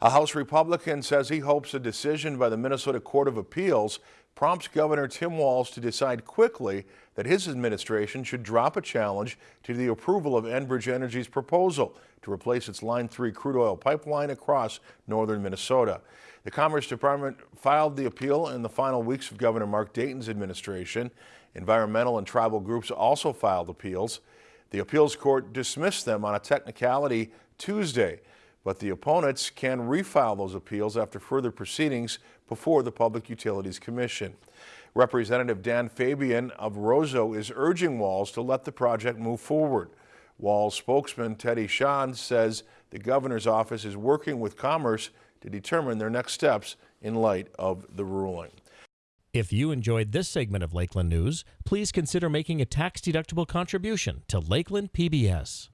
A House Republican says he hopes a decision by the Minnesota Court of Appeals prompts Governor Tim Walz to decide quickly that his administration should drop a challenge to the approval of Enbridge Energy's proposal to replace its Line 3 crude oil pipeline across northern Minnesota. The Commerce Department filed the appeal in the final weeks of Governor Mark Dayton's administration. Environmental and tribal groups also filed appeals. The appeals court dismissed them on a technicality Tuesday but the opponents can refile those appeals after further proceedings before the Public Utilities Commission. Representative Dan Fabian of Roseau is urging Walz to let the project move forward. Walz spokesman Teddy Tschann says the governor's office is working with Commerce to determine their next steps in light of the ruling. If you enjoyed this segment of Lakeland News, please consider making a tax-deductible contribution to Lakeland PBS.